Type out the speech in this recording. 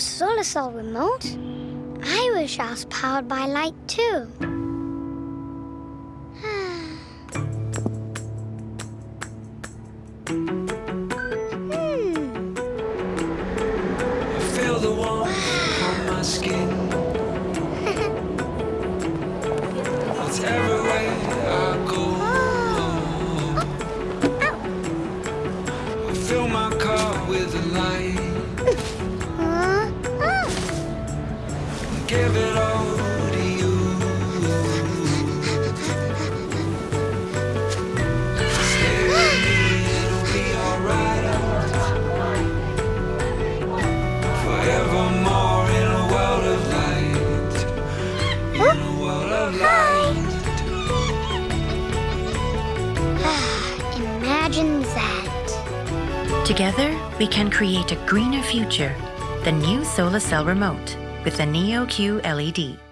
solar cell remote. I wish I was powered by light, too. hmm. I feel the warmth on my skin. It's everywhere I go. I fill my car with the light. Give it all to you. Stay with me, it'll be alright. Forevermore in a world of light. In a world of light. Imagine that. Together, we can create a greener future. The new Solar Cell Remote with the Neo QLED.